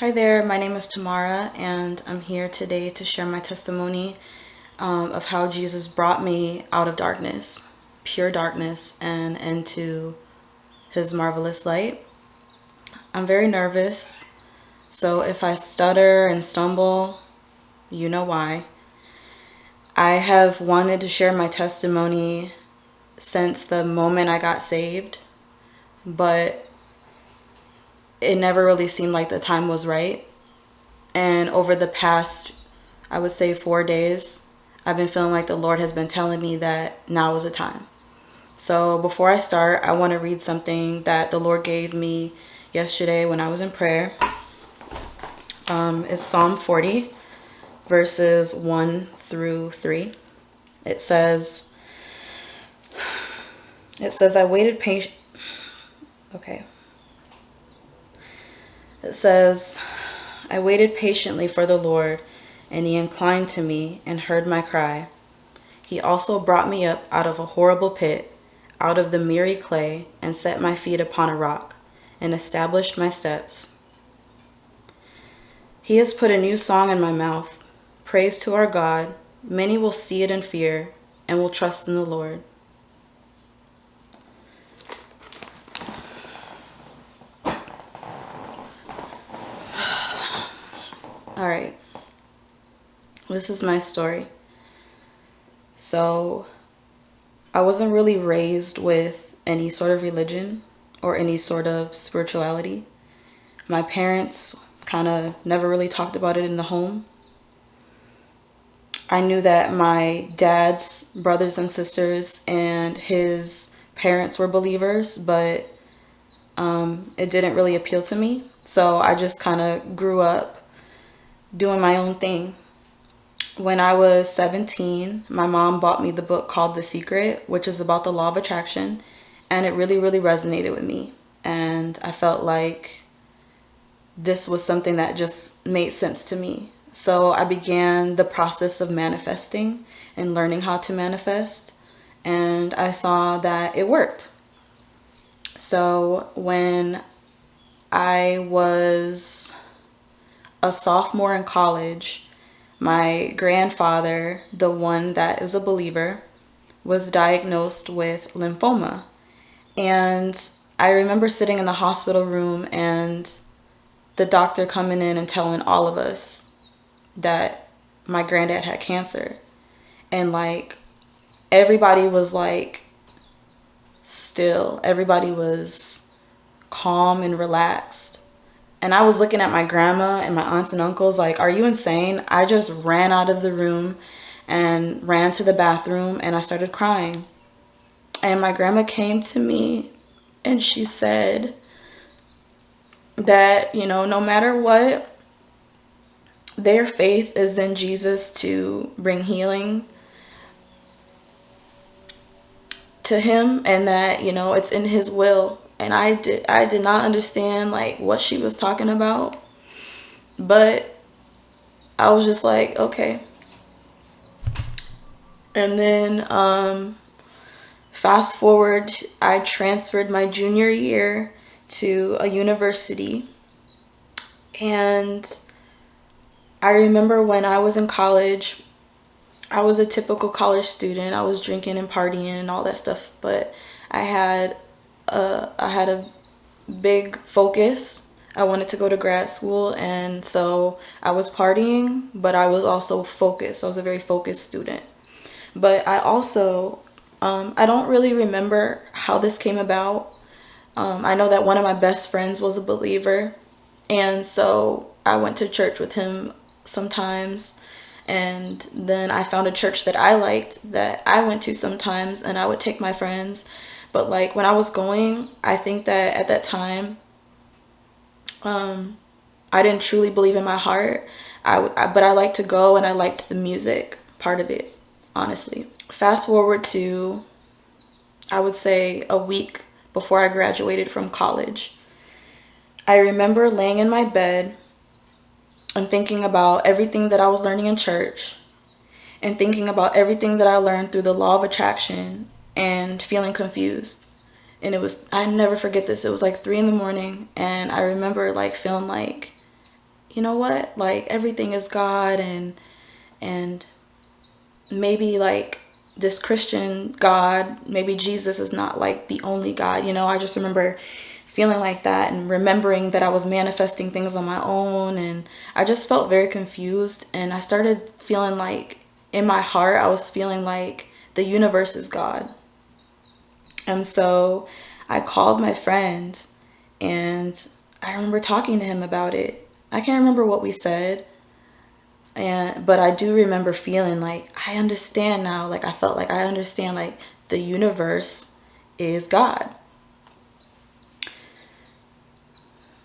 Hi there, my name is Tamara, and I'm here today to share my testimony um, of how Jesus brought me out of darkness, pure darkness, and into his marvelous light. I'm very nervous, so if I stutter and stumble, you know why. I have wanted to share my testimony since the moment I got saved, but it never really seemed like the time was right. And over the past, I would say four days, I've been feeling like the Lord has been telling me that now is the time. So before I start, I want to read something that the Lord gave me yesterday when I was in prayer. Um, it's Psalm 40, verses 1 through 3. It says, it says, I waited patient. Okay. It says, I waited patiently for the Lord, and he inclined to me and heard my cry. He also brought me up out of a horrible pit, out of the miry clay, and set my feet upon a rock, and established my steps. He has put a new song in my mouth, praise to our God. Many will see it and fear, and will trust in the Lord. All right. This is my story. So, I wasn't really raised with any sort of religion or any sort of spirituality. My parents kind of never really talked about it in the home. I knew that my dad's brothers and sisters and his parents were believers, but um, it didn't really appeal to me. So I just kind of grew up doing my own thing. When I was 17, my mom bought me the book called The Secret, which is about the law of attraction. And it really, really resonated with me. And I felt like this was something that just made sense to me. So I began the process of manifesting and learning how to manifest. And I saw that it worked. So when I was a sophomore in college, my grandfather, the one that is a believer, was diagnosed with lymphoma. And I remember sitting in the hospital room and the doctor coming in and telling all of us that my granddad had cancer. And like everybody was like still, everybody was calm and relaxed. And I was looking at my grandma and my aunts and uncles like, are you insane? I just ran out of the room and ran to the bathroom and I started crying. And my grandma came to me and she said that, you know, no matter what, their faith is in Jesus to bring healing to him and that, you know, it's in his will and I did I did not understand like what she was talking about but I was just like okay. And then um fast forward I transferred my junior year to a university and I remember when I was in college I was a typical college student. I was drinking and partying and all that stuff but I had uh, I had a big focus. I wanted to go to grad school and so I was partying, but I was also focused. I was a very focused student. But I also, um, I don't really remember how this came about. Um, I know that one of my best friends was a believer and so I went to church with him sometimes and then I found a church that I liked that I went to sometimes and I would take my friends but like when I was going, I think that at that time, um, I didn't truly believe in my heart. I, I but I liked to go and I liked the music part of it, honestly. Fast forward to, I would say a week before I graduated from college. I remember laying in my bed and thinking about everything that I was learning in church and thinking about everything that I learned through the law of attraction and feeling confused. And it was, I never forget this. It was like three in the morning and I remember like feeling like you know what? Like everything is God and and maybe like this Christian God, maybe Jesus is not like the only God. You know, I just remember feeling like that and remembering that I was manifesting things on my own and I just felt very confused and I started feeling like in my heart I was feeling like the universe is God. And so I called my friend and I remember talking to him about it. I can't remember what we said, and but I do remember feeling like I understand now. Like I felt like I understand like the universe is God.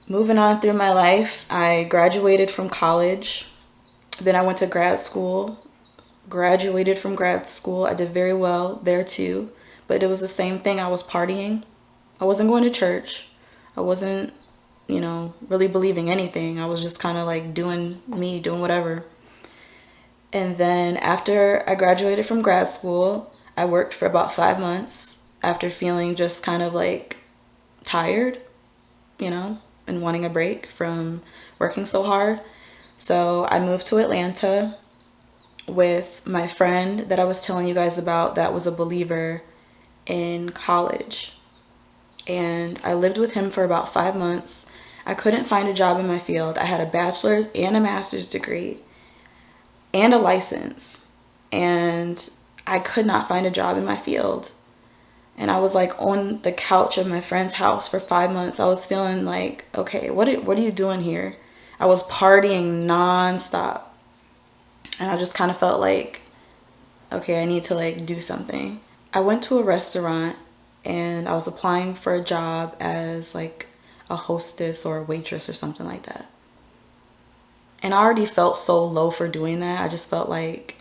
Moving on through my life, I graduated from college. Then I went to grad school. Graduated from grad school. I did very well there too. But it was the same thing. I was partying. I wasn't going to church. I wasn't, you know, really believing anything. I was just kind of like doing me, doing whatever. And then after I graduated from grad school, I worked for about five months after feeling just kind of like tired, you know, and wanting a break from working so hard. So I moved to Atlanta with my friend that I was telling you guys about that was a believer in college. And I lived with him for about five months. I couldn't find a job in my field. I had a bachelor's and a master's degree and a license and I could not find a job in my field. And I was like on the couch of my friend's house for five months. I was feeling like, okay, what are, what are you doing here? I was partying nonstop. And I just kind of felt like, okay, I need to like do something. I went to a restaurant and I was applying for a job as like a hostess or a waitress or something like that. And I already felt so low for doing that. I just felt like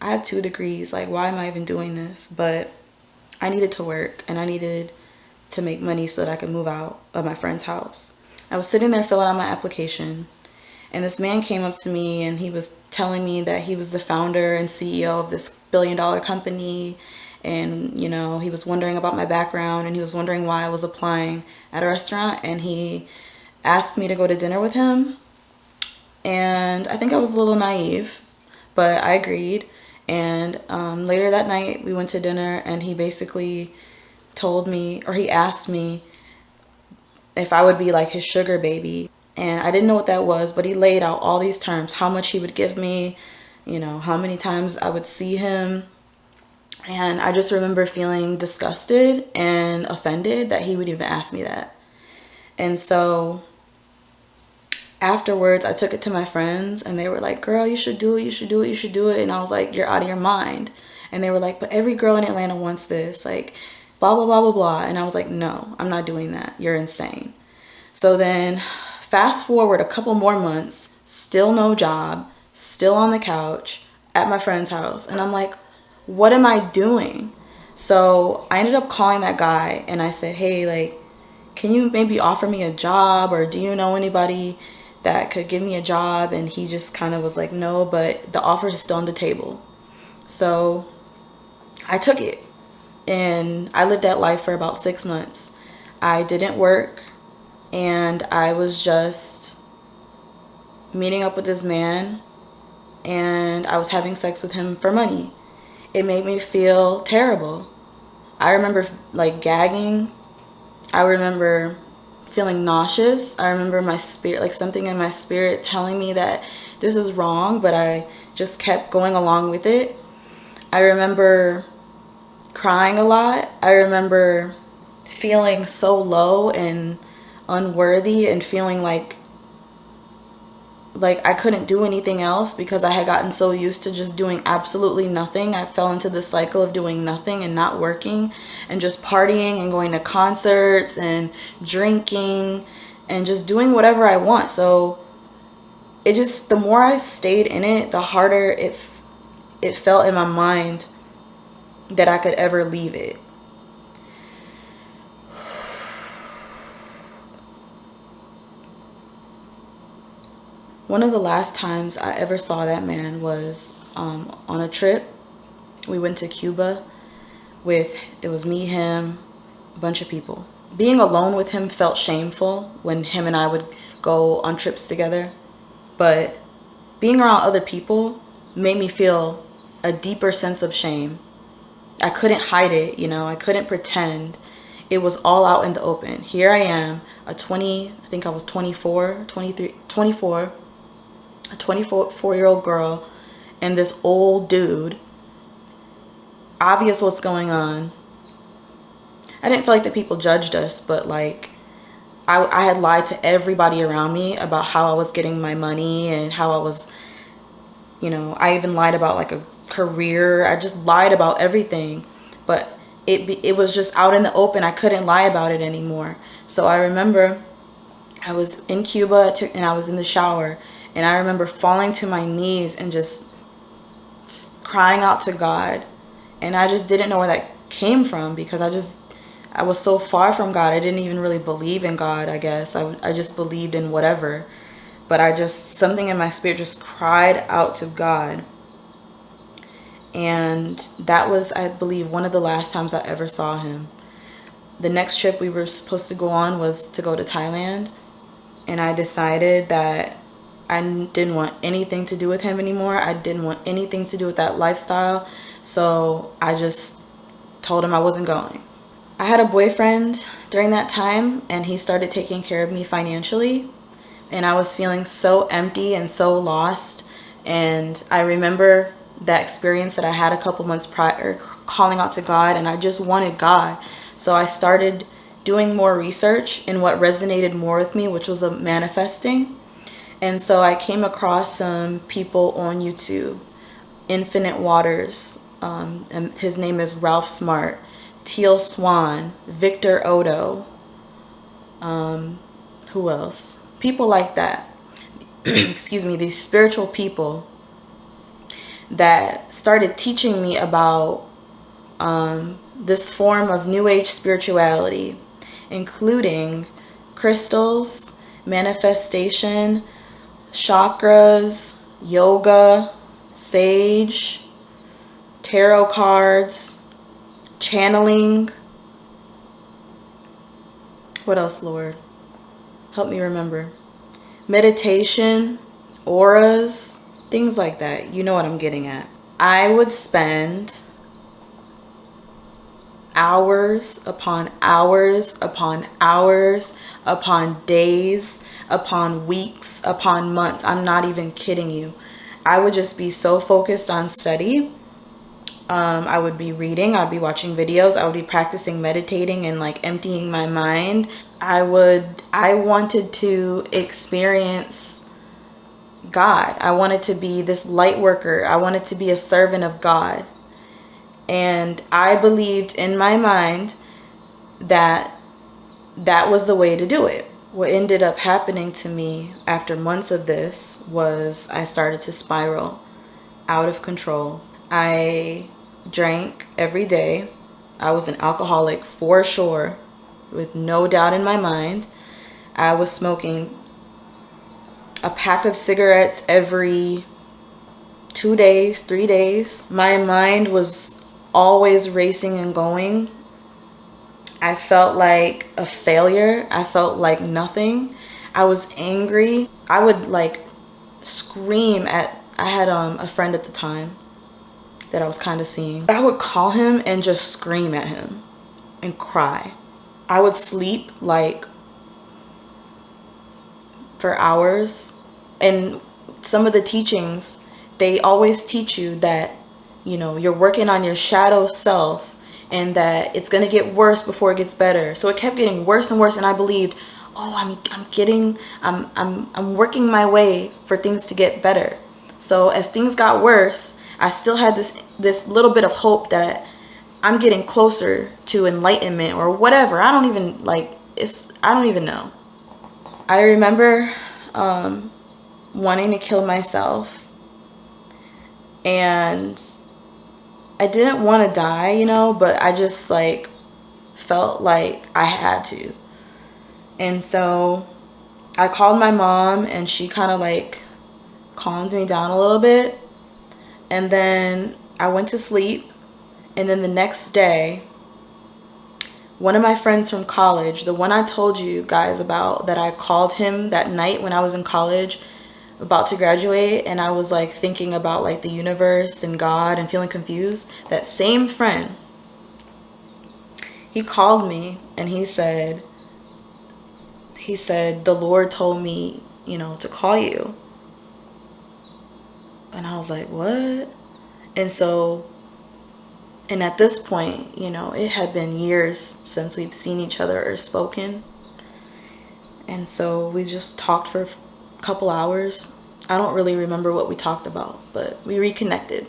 I have two degrees. Like, why am I even doing this? But I needed to work and I needed to make money so that I could move out of my friend's house. I was sitting there filling out my application and this man came up to me and he was telling me that he was the founder and CEO of this billion dollar company and you know he was wondering about my background and he was wondering why I was applying at a restaurant and he asked me to go to dinner with him and I think I was a little naive, but I agreed. And um, later that night, we went to dinner, and he basically told me, or he asked me, if I would be like his sugar baby. And I didn't know what that was, but he laid out all these terms how much he would give me, you know, how many times I would see him. And I just remember feeling disgusted and offended that he would even ask me that. And so afterwards I took it to my friends and they were like, girl, you should do it. You should do it. You should do it. And I was like, you're out of your mind. And they were like, but every girl in Atlanta wants this. Like, blah, blah, blah, blah, blah. And I was like, no, I'm not doing that. You're insane. So then fast forward a couple more months, still no job, still on the couch at my friend's house. And I'm like, what am I doing? So I ended up calling that guy and I said, hey, like, can you maybe offer me a job or do you know anybody that could give me a job? And he just kind of was like no but the offer is still on the table. So I took it and I lived that life for about six months. I didn't work and I was just meeting up with this man and I was having sex with him for money it made me feel terrible I remember like gagging I remember feeling nauseous. I remember my spirit, like something in my spirit telling me that this is wrong, but I just kept going along with it. I remember crying a lot. I remember feeling so low and unworthy and feeling like like I couldn't do anything else because I had gotten so used to just doing absolutely nothing. I fell into the cycle of doing nothing and not working and just partying and going to concerts and drinking and just doing whatever I want. So it just the more I stayed in it, the harder it it felt in my mind that I could ever leave it. One of the last times I ever saw that man was um, on a trip. We went to Cuba with, it was me, him, a bunch of people. Being alone with him felt shameful when him and I would go on trips together. but being around other people made me feel a deeper sense of shame. I couldn't hide it, you know, I couldn't pretend. It was all out in the open. Here I am, a 20, I think I was 24, 23, 24, a 24 year old girl, and this old dude. Obvious what's going on. I didn't feel like the people judged us, but like, I, I had lied to everybody around me about how I was getting my money and how I was, you know, I even lied about like a career. I just lied about everything. But it, it was just out in the open. I couldn't lie about it anymore. So I remember I was in Cuba and I was in the shower. And I remember falling to my knees and just crying out to God. And I just didn't know where that came from because I just I was so far from God. I didn't even really believe in God, I guess. I, I just believed in whatever. But I just, something in my spirit just cried out to God. And that was, I believe, one of the last times I ever saw him. The next trip we were supposed to go on was to go to Thailand. And I decided that I didn't want anything to do with him anymore. I didn't want anything to do with that lifestyle. So I just told him I wasn't going. I had a boyfriend during that time and he started taking care of me financially and I was feeling so empty and so lost and I remember that experience that I had a couple months prior calling out to God and I just wanted God so I started doing more research in what resonated more with me which was a manifesting and so I came across some people on YouTube Infinite Waters um, and his name is Ralph Smart Teal Swan, Victor Oddo, um, who else? People like that. Excuse me, these spiritual people that started teaching me about um, this form of New Age spirituality, including crystals, manifestation, chakras, yoga, sage, tarot cards, channeling. What else, Lord? Help me remember. Meditation, auras, things like that. You know what I'm getting at. I would spend hours upon hours upon hours upon days upon weeks upon months. I'm not even kidding you. I would just be so focused on study um, I would be reading, I'd be watching videos, I would be practicing meditating and like emptying my mind. I would, I wanted to experience God. I wanted to be this light worker. I wanted to be a servant of God. And I believed in my mind that that was the way to do it. What ended up happening to me after months of this was I started to spiral out of control. I drank every day. I was an alcoholic for sure, with no doubt in my mind. I was smoking a pack of cigarettes every two days, three days. My mind was always racing and going. I felt like a failure. I felt like nothing. I was angry. I would like scream at, I had um, a friend at the time that I was kind of seeing. I would call him and just scream at him and cry. I would sleep like for hours and some of the teachings they always teach you that you know you're working on your shadow self and that it's going to get worse before it gets better so it kept getting worse and worse and i believed oh i'm i'm getting i'm i'm i'm working my way for things to get better so as things got worse I still had this this little bit of hope that I'm getting closer to enlightenment or whatever. I don't even like it's I don't even know. I remember um, wanting to kill myself and I didn't want to die, you know, but I just like felt like I had to. And so I called my mom and she kind of like calmed me down a little bit and then I went to sleep and then the next day one of my friends from college the one I told you guys about that I called him that night when I was in college about to graduate and I was like thinking about like the universe and God and feeling confused, that same friend, he called me and he said, he said, the Lord told me, you know, to call you. And I was like, what? And so, and at this point, you know, it had been years since we've seen each other or spoken. And so we just talked for couple hours. I don't really remember what we talked about, but we reconnected.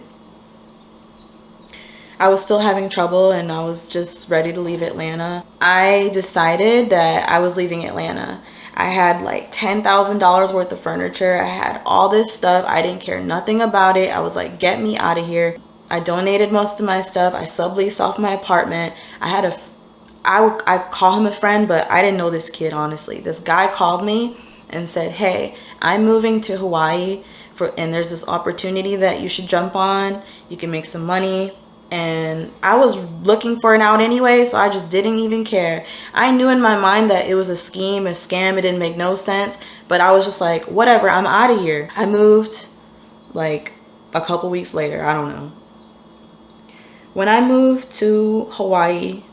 I was still having trouble and I was just ready to leave Atlanta. I decided that I was leaving Atlanta. I had like $10,000 worth of furniture. I had all this stuff. I didn't care nothing about it. I was like, get me out of here. I donated most of my stuff. I subleased off my apartment. I had a, I, I call him a friend, but I didn't know this kid, honestly. This guy called me and said, hey, I'm moving to Hawaii for, and there's this opportunity that you should jump on. You can make some money and I was looking for an out anyway, so I just didn't even care. I knew in my mind that it was a scheme, a scam, it didn't make no sense, but I was just like, whatever, I'm out of here. I moved like a couple weeks later, I don't know. When I moved to Hawaii,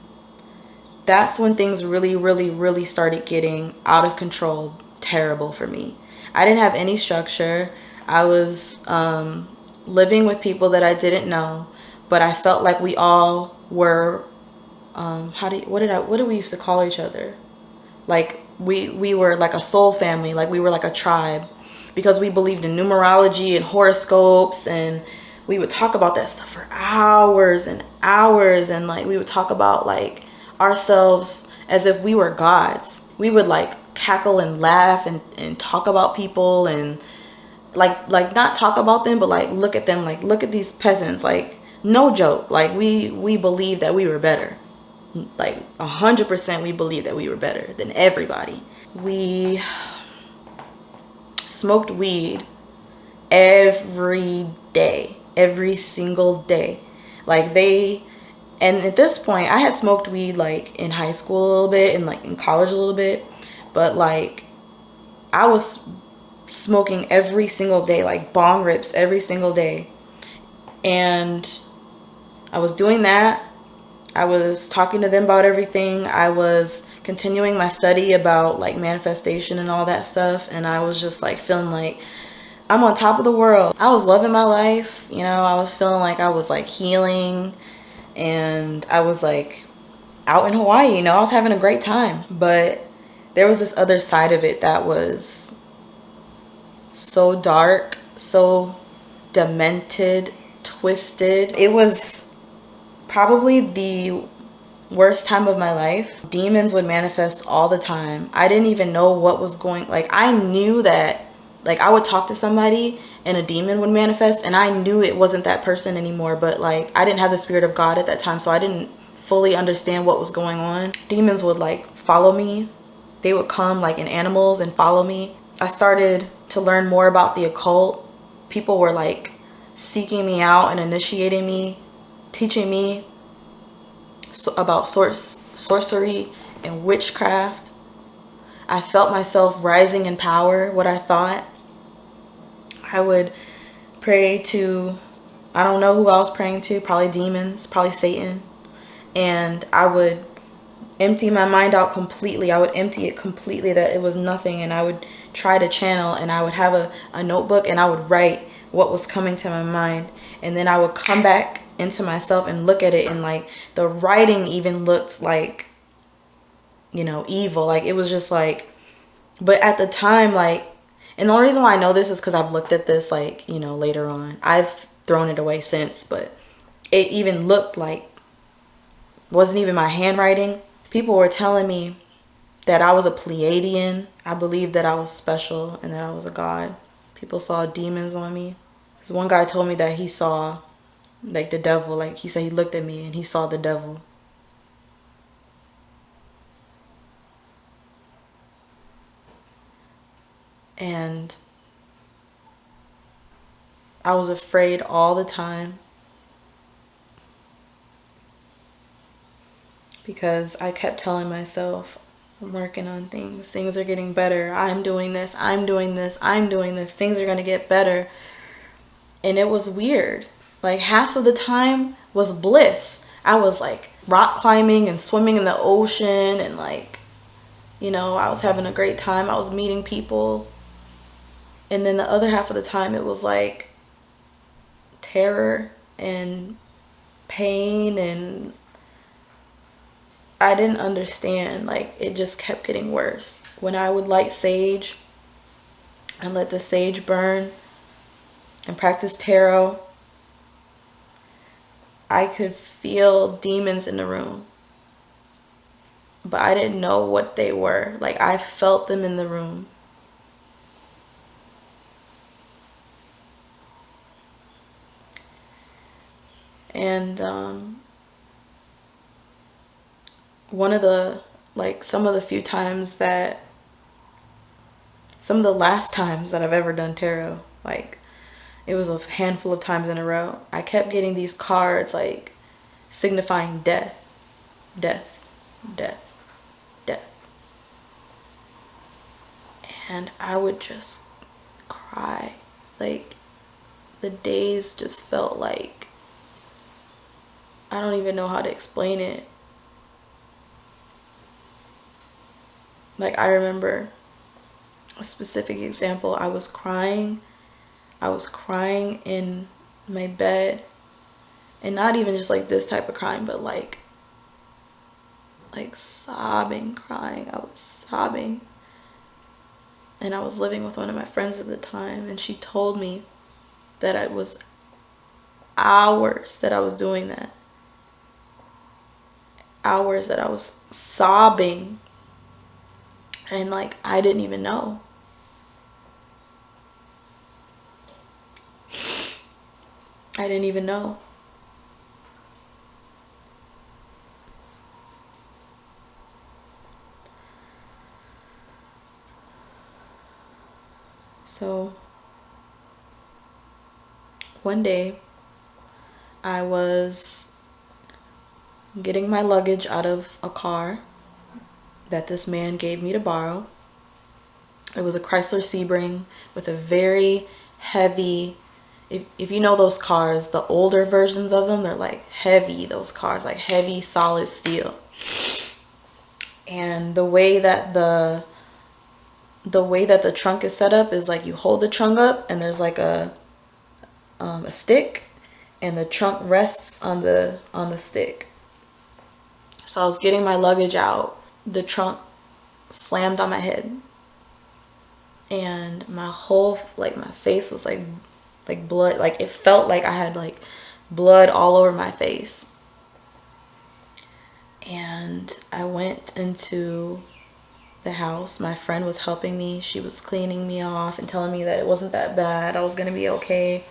that's when things really, really, really started getting out of control, terrible for me. I didn't have any structure. I was um, living with people that I didn't know but I felt like we all were um, how do you, what did I what did we used to call each other like we we were like a soul family like we were like a tribe because we believed in numerology and horoscopes and we would talk about that stuff for hours and hours and like we would talk about like ourselves as if we were gods we would like cackle and laugh and, and talk about people and like like not talk about them but like look at them like look at these peasants like no joke like we we believe that we were better. Like a hundred percent we believe that we were better than everybody. We smoked weed every day every single day. Like they and at this point i had smoked weed like in high school a little bit and like in college a little bit but like i was smoking every single day like bong rips every single day and I was doing that. I was talking to them about everything. I was continuing my study about like manifestation and all that stuff. And I was just like feeling like I'm on top of the world. I was loving my life. You know, I was feeling like I was like healing and I was like out in Hawaii, you know, I was having a great time. But there was this other side of it that was so dark, so demented, twisted. It was probably the worst time of my life. Demons would manifest all the time. I didn't even know what was going like I knew that like I would talk to somebody and a demon would manifest and I knew it wasn't that person anymore but like I didn't have the spirit of God at that time so I didn't fully understand what was going on. Demons would like follow me. They would come like in animals and follow me. I started to learn more about the occult. People were like seeking me out and initiating me teaching me so about source, sorcery and witchcraft. I felt myself rising in power, what I thought. I would pray to, I don't know who I was praying to, probably demons, probably Satan. And I would empty my mind out completely. I would empty it completely that it was nothing. And I would try to channel and I would have a, a notebook and I would write what was coming to my mind. And then I would come back into myself and look at it and like the writing even looked like you know evil like it was just like but at the time like and the only reason why I know this is because I've looked at this like you know later on I've thrown it away since but it even looked like wasn't even my handwriting people were telling me that I was a Pleiadian. I believed that I was special and that I was a god. People saw demons on me. This one guy told me that he saw like the devil. Like he said he looked at me and he saw the devil. And I was afraid all the time because I kept telling myself I'm working on things. Things are getting better. I'm doing this. I'm doing this. I'm doing this. Things are going to get better. And it was weird. Like half of the time was bliss. I was like rock climbing and swimming in the ocean and like you know, I was having a great time. I was meeting people. And then the other half of the time it was like terror and pain and I didn't understand. Like it just kept getting worse. When I would light sage and let the sage burn and practice tarot, I could feel demons in the room. But I didn't know what they were. Like I felt them in the room. And um, one of the like some of the few times that some of the last times that I've ever done tarot like it was a handful of times in a row. I kept getting these cards like signifying death death death death. And I would just cry. Like the days just felt like I don't even know how to explain it Like I remember a specific example. I was crying. I was crying in my bed. And not even just like this type of crying, but like like sobbing, crying. I was sobbing. And I was living with one of my friends at the time and she told me that it was hours that I was doing that. Hours that I was sobbing and like, I didn't even know. I didn't even know. So one day I was getting my luggage out of a car that this man gave me to borrow. It was a Chrysler Sebring with a very heavy, if, if you know those cars, the older versions of them, they're like heavy, those cars, like heavy solid steel. And the way that the the way that the trunk is set up is like you hold the trunk up and there's like a um, a stick and the trunk rests on the on the stick. So I was getting my luggage out the trunk slammed on my head. And my whole like my face was like like blood like it felt like i had like blood all over my face. And i went into the house. My friend was helping me. She was cleaning me off and telling me that it wasn't that bad. I was gonna be okay.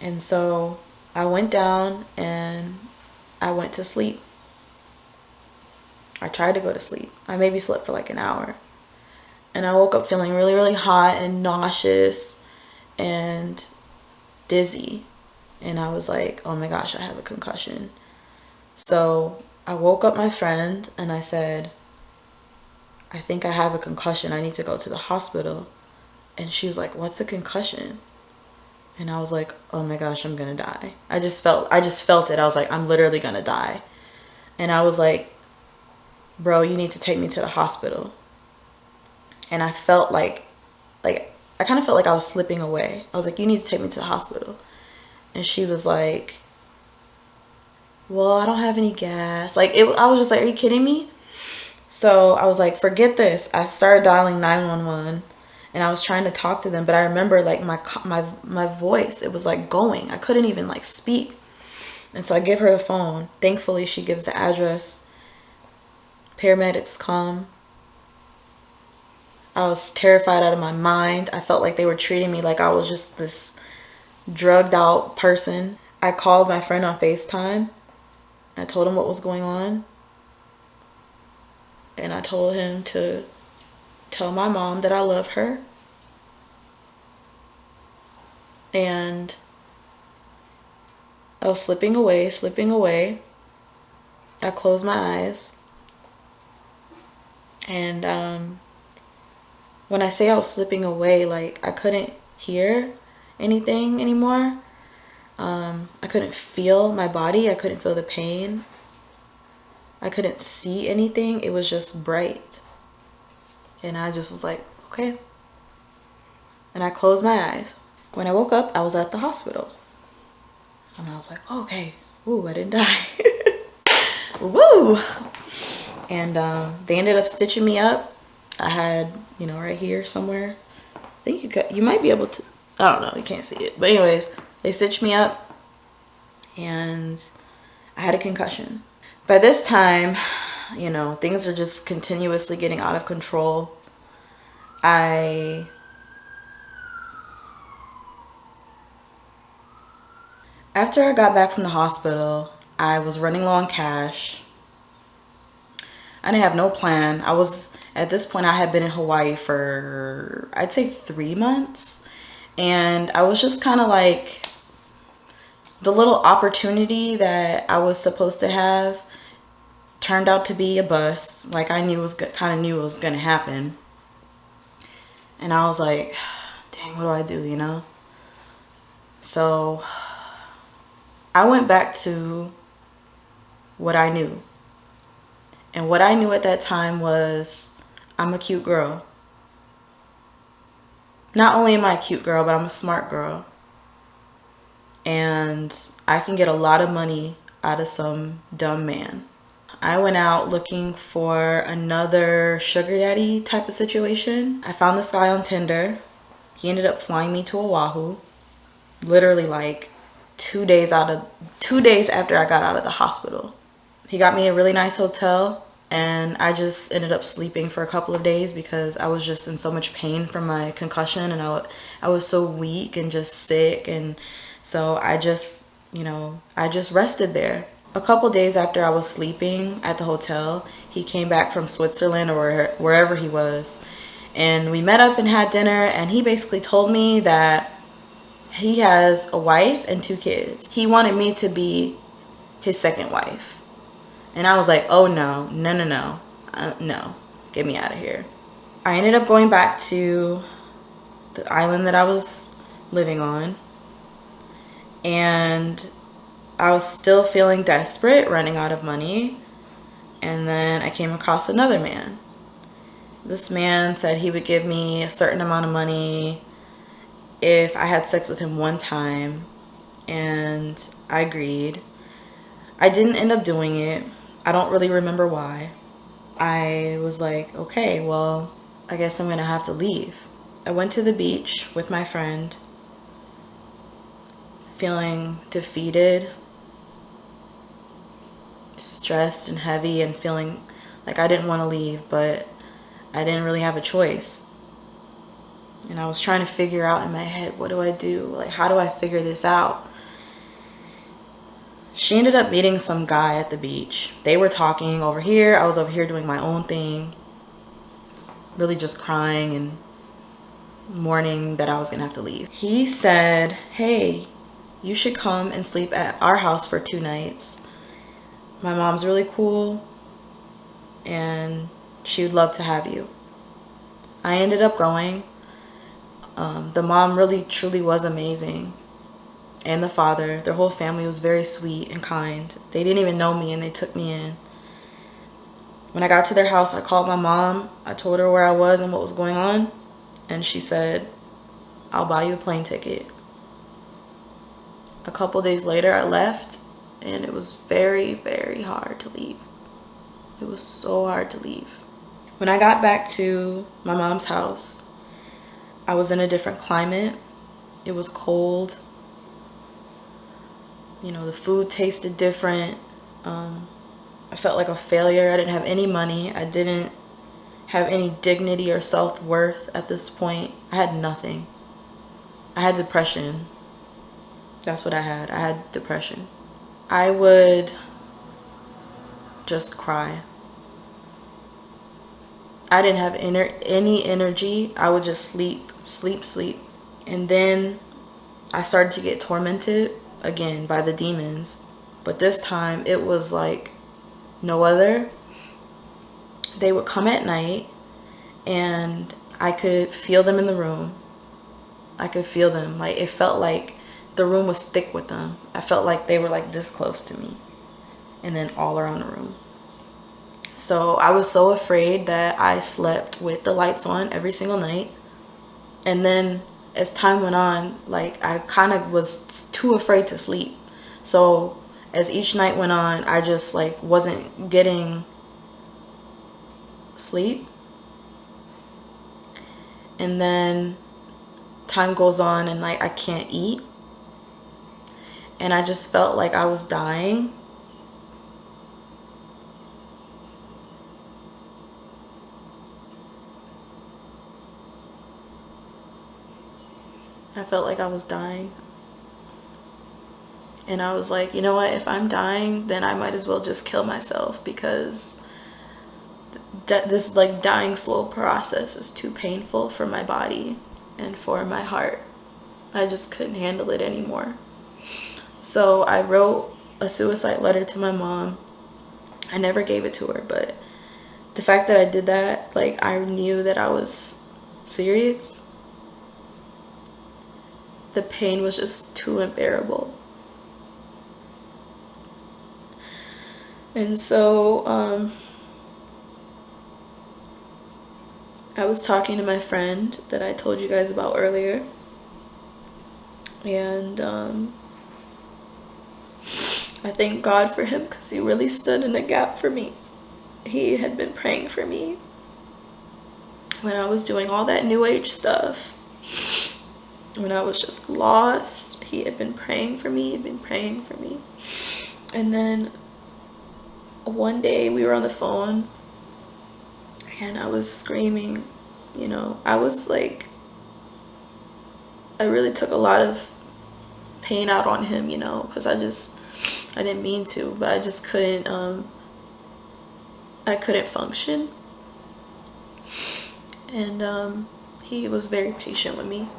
And so i went down and i went to sleep I tried to go to sleep. I maybe slept for like an hour. And I woke up feeling really, really hot and nauseous and dizzy. And I was like, oh my gosh, I have a concussion. So I woke up my friend and I said, I think I have a concussion. I need to go to the hospital. And she was like, what's a concussion? And I was like, oh my gosh, I'm gonna die. I just felt, I just felt it. I was like, I'm literally gonna die. And I was like, bro, you need to take me to the hospital. And I felt like, like, I kind of felt like I was slipping away. I was like, you need to take me to the hospital. And she was like, well, I don't have any gas. Like, it, I was just like, are you kidding me? So I was like, forget this. I started dialing 911 and I was trying to talk to them. But I remember like my, my, my voice, it was like going. I couldn't even like speak. And so I give her the phone. Thankfully, she gives the address Paramedics come. I was terrified out of my mind. I felt like they were treating me like I was just this drugged out person. I called my friend on FaceTime. I told him what was going on. And I told him to tell my mom that I love her. And I was slipping away, slipping away. I closed my eyes And um, when I say I was slipping away, like I couldn't hear anything anymore. Um, I couldn't feel my body. I couldn't feel the pain. I couldn't see anything. It was just bright. And I just was like, okay. And I closed my eyes. When I woke up, I was at the hospital. And I was like, oh, okay, ooh, I didn't die. Woo! And um, they ended up stitching me up. I had, you know, right here somewhere. I think you you might be able to, I don't know, you can't see it. But anyways, they stitched me up and I had a concussion. By this time, you know, things are just continuously getting out of control. I after I got back from the hospital, I was running low on cash. I didn't have no plan. I was, at this point, I had been in Hawaii for, I'd say three months. And I was just kind of like, the little opportunity that I was supposed to have turned out to be a bust. Like I knew was kind of knew it was going to happen. And I was like, dang, what do I do, you know? So I went back to what I knew. And what I knew at that time was I'm a cute girl. Not only am I a cute girl, but I'm a smart girl. And I can get a lot of money out of some dumb man. I went out looking for another sugar daddy type of situation. I found this guy on Tinder. He ended up flying me to Oahu. Literally like two days out of two days after I got out of the hospital. He got me a really nice hotel and I just ended up sleeping for a couple of days because I was just in so much pain from my concussion and I, I was so weak and just sick and so I just, you know, I just rested there. A couple days after I was sleeping at the hotel, he came back from Switzerland or wherever he was and we met up and had dinner and he basically told me that he has a wife and two kids. He wanted me to be his second wife. And I was like, oh no, no, no, no, uh, no, get me out of here. I ended up going back to the island that I was living on. And I was still feeling desperate, running out of money. And then I came across another man. This man said he would give me a certain amount of money if I had sex with him one time and I agreed. I didn't end up doing it. I don't really remember why. I was like, okay, well, I guess I'm gonna have to leave. I went to the beach with my friend, feeling defeated, stressed and heavy and feeling like I didn't want to leave, but I didn't really have a choice and I was trying to figure out in my head, what do I do? Like, how do I figure this out? She ended up meeting some guy at the beach. They were talking over here. I was over here doing my own thing. Really just crying and mourning that I was gonna have to leave. He said, hey, you should come and sleep at our house for two nights. My mom's really cool and she would love to have you. I ended up going um, the mom really truly was amazing and the father. Their whole family was very sweet and kind. They didn't even know me and they took me in. When i got to their house i called my mom. I told her where i was and what was going on and she said i'll buy you a plane ticket. A couple days later i left and it was very very hard to leave. It was so hard to leave. When i got back to my mom's house I was in a different climate. It was cold. You know, the food tasted different. Um, I felt like a failure. I didn't have any money. I didn't have any dignity or self-worth at this point. I had nothing. I had depression. That's what I had. I had depression. I would just cry. I didn't have any energy. I would just sleep sleep, sleep. And then I started to get tormented again by the demons. But this time it was like no other. they would come at night and I could feel them in the room. I could feel them. Like it felt like the room was thick with them. I felt like they were like this close to me and then all around the room. So I was so afraid that I slept with the lights on every single night. And then as time went on, like I kind of was too afraid to sleep. So as each night went on, I just like wasn't getting sleep. And then time goes on and like I can't eat. And I just felt like I was dying. I felt like I was dying. And I was like, you know what? If I'm dying, then I might as well just kill myself because this like dying slow process is too painful for my body and for my heart. I just couldn't handle it anymore. So I wrote a suicide letter to my mom. I never gave it to her, but the fact that I did that, like I knew that I was serious. The pain was just too unbearable. And so um, I was talking to my friend that I told you guys about earlier. And um, I thank God for him because he really stood in the gap for me. He had been praying for me when I was doing all that new age stuff. When I was just lost, he had been praying for me, had been praying for me. And then one day we were on the phone and I was screaming, you know, I was like, I really took a lot of pain out on him, you know, because I just, I didn't mean to, but I just couldn't, um, I couldn't function. And um, he was very patient with me.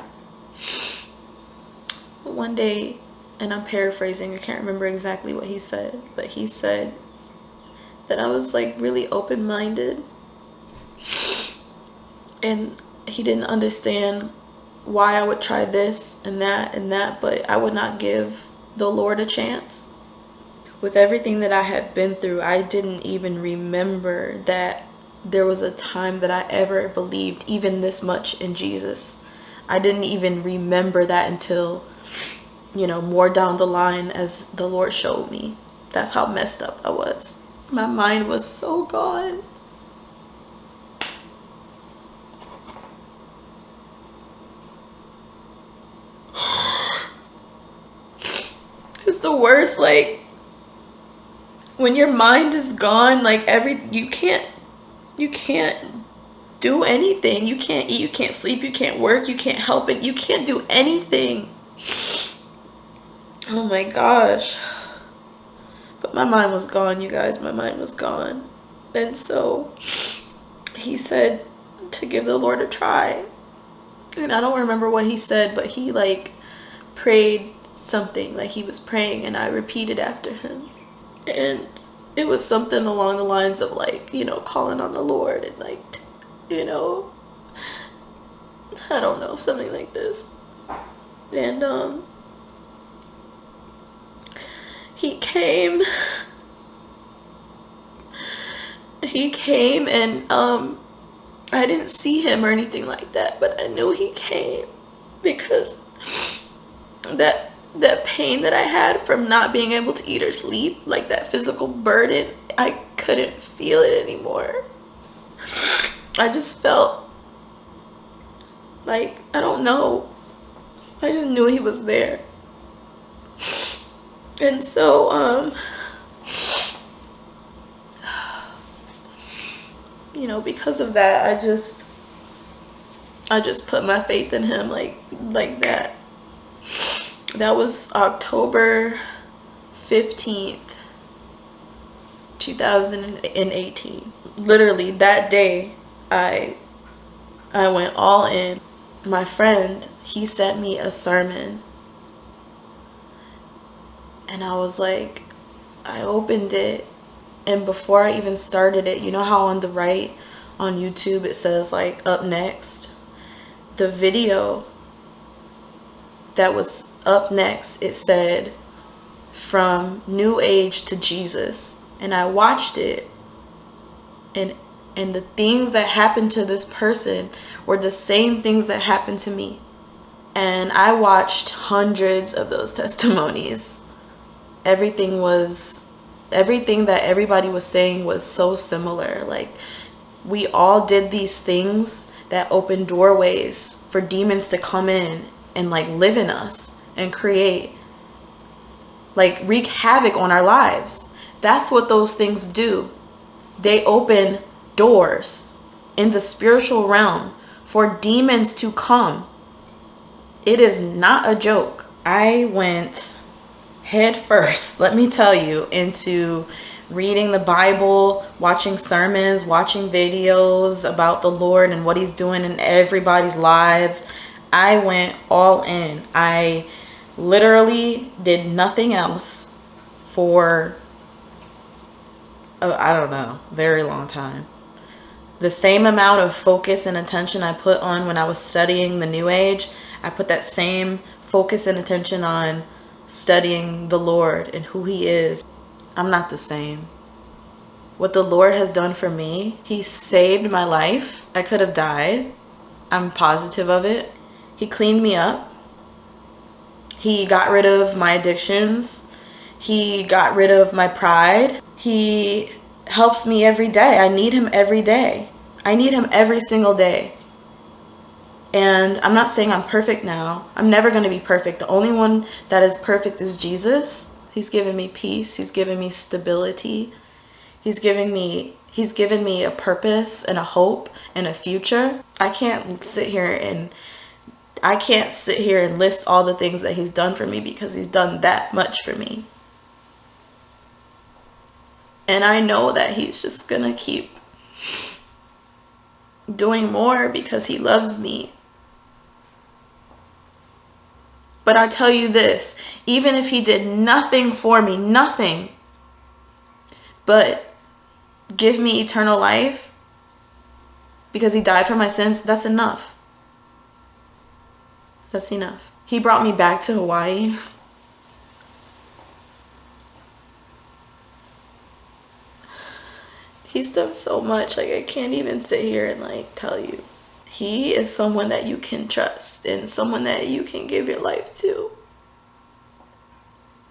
One day, and I'm paraphrasing, I can't remember exactly what he said, but he said, that I was like really open-minded and he didn't understand why I would try this and that and that but I would not give the Lord a chance. With everything that I had been through I didn't even remember that there was a time that I ever believed even this much in Jesus. I didn't even remember that until you know more down the line as the Lord showed me that's how messed up I was my mind was so gone. It's the worst, like, when your mind is gone, like, every, you can't, you can't do anything. You can't eat, you can't sleep, you can't work, you can't help it, you can't do anything. Oh my gosh. But my mind was gone, you guys. My mind was gone. And so he said to give the Lord a try. And I don't remember what he said, but he like prayed something like he was praying and I repeated after him. And it was something along the lines of like, you know, calling on the Lord and like, you know, I don't know, something like this. And um he came. He came and um I didn't see him or anything like that but I knew he came because that that pain that I had from not being able to eat or sleep like that physical burden I couldn't feel it anymore. I just felt like I don't know. I just knew he was there and so, um, you know, because of that, I just, I just put my faith in him like, like that. That was October 15th, 2018. Literally that day, I, I went all in. My friend, he sent me a sermon and I was like, I opened it And before I even started it, you know how on the right on YouTube it says like up next? The video that was up next, it said from New Age to Jesus. And I watched it and and the things that happened to this person were the same things that happened to me. And I watched hundreds of those testimonies. Everything was everything that everybody was saying was so similar. Like we all did these things that opened doorways for demons to come in and like live in us and create like wreak havoc on our lives. That's what those things do. They open doors in the spiritual realm for demons to come. It is not a joke. I went head first, let me tell you, into reading the Bible, watching sermons, watching videos about the Lord and what he's doing in everybody's lives. I went all in. I literally did nothing else for uh, I don't know, very long time. The same amount of focus and attention I put on when I was studying the New Age, I put that same focus and attention on studying the Lord and who he is. I'm not the same. What the Lord has done for me, he saved my life. I could have died. I'm positive of it. He cleaned me up. He got rid of my addictions. He got rid of my pride. He helps me every day. I need him every day. I need him every single day. And I'm not saying I'm perfect now. I'm never going to be perfect. The only one that is perfect is Jesus. He's given me peace. He's given me stability. He's giving me he's given me a purpose and a hope and a future. I can't sit here and I can't sit here and list all the things that he's done for me because he's done that much for me. And I know that he's just gonna keep doing more because he loves me. But I tell you this, even if he did nothing for me, nothing, but give me eternal life because he died for my sins, that's enough. That's enough. He brought me back to Hawaii. He's done so much, like I can't even sit here and like tell you. He is someone that you can trust and someone that you can give your life to.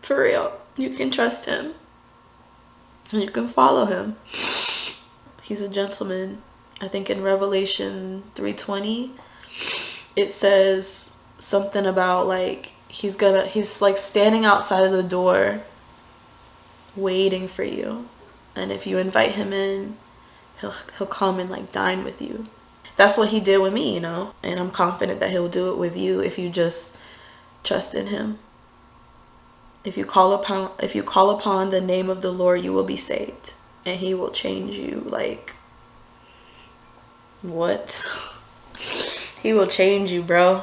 For real, you can trust him. And you can follow him. He's a gentleman. I think in Revelation 320 it says something about like he's gonna he's like standing outside of the door waiting for you and if you invite him in he'll he'll come and like dine with you that's what he did with me you know and i'm confident that he'll do it with you if you just trust in him if you call upon if you call upon the name of the lord you will be saved and he will change you like what he will change you bro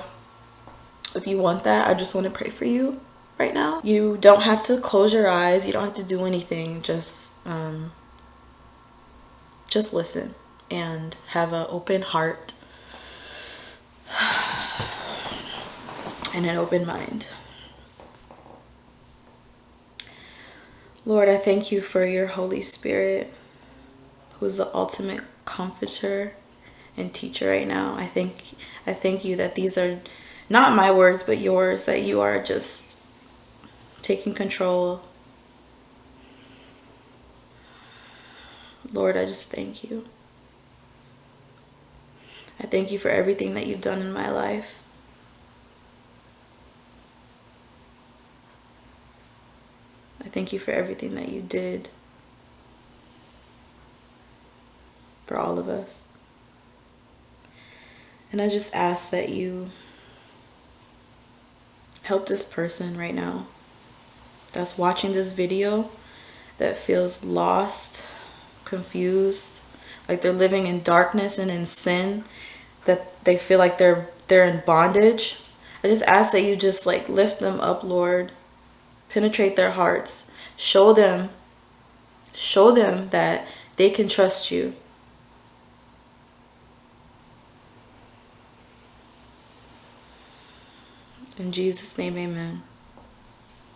if you want that, I just want to pray for you right now. You don't have to close your eyes. You don't have to do anything. Just, um, just listen and have an open heart and an open mind. Lord, I thank you for your Holy Spirit, who is the ultimate comforter and teacher right now. I thank I thank you that these are not my words, but yours, that you are just taking control. Lord, I just thank you. I thank you for everything that you've done in my life. I thank you for everything that you did for all of us. And I just ask that you help this person right now that's watching this video that feels lost, confused, like they're living in darkness and in sin, that they feel like they're they're in bondage. I just ask that you just like lift them up, Lord. Penetrate their hearts. Show them Show them that they can trust you. In Jesus' name, amen.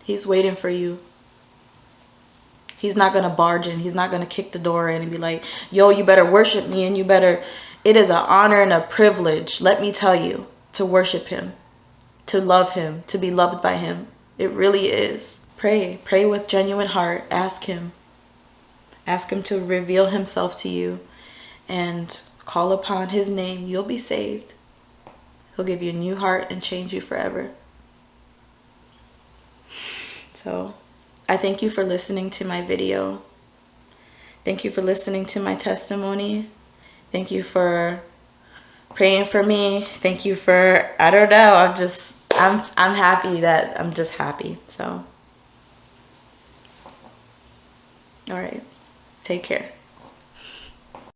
He's waiting for you. He's not going to barge in. He's not going to kick the door in and be like, yo, you better worship me and you better. It is an honor and a privilege, let me tell you, to worship him, to love him, to be loved by him. It really is. Pray. Pray with genuine heart. Ask him. Ask him to reveal himself to you and call upon his name. You'll be saved. He'll give you a new heart and change you forever. So I thank you for listening to my video. Thank you for listening to my testimony. Thank you for praying for me. Thank you for, I don't know, I'm just, I'm, I'm happy that I'm just happy. So, all right, take care.